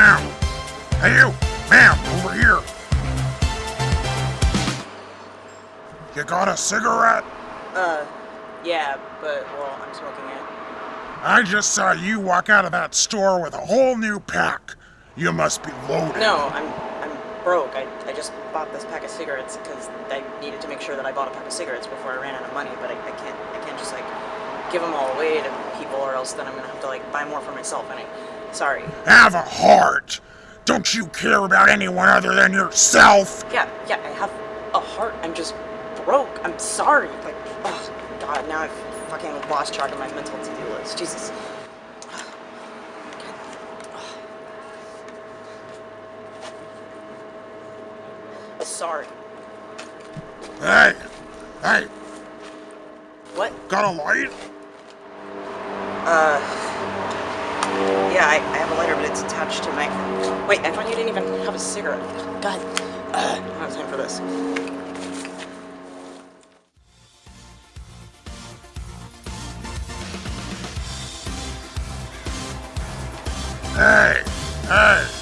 Hey, you! Ma'am, over here! You got a cigarette? Uh, yeah, but, well, I'm smoking it. I just saw you walk out of that store with a whole new pack. You must be loaded. No, I'm I'm broke. I, I just bought this pack of cigarettes because I needed to make sure that I bought a pack of cigarettes before I ran out of money. But I, I can't I can't just like give them all away to people, or else then I'm gonna have to like buy more for myself. And I, sorry. Have a heart. Don't you care about anyone other than yourself? Yeah, yeah, I have a heart. I'm just broke. I'm sorry. Like, oh god, now I've fucking lost track of my mental to-do list. Jesus. Sorry. Hey, hey, What? got a light? Uh. Yeah, I, I have a lighter, but it's attached to my. Wait, I thought you didn't even have a cigarette. God. Uh, I don't have time for this. Hey, hey,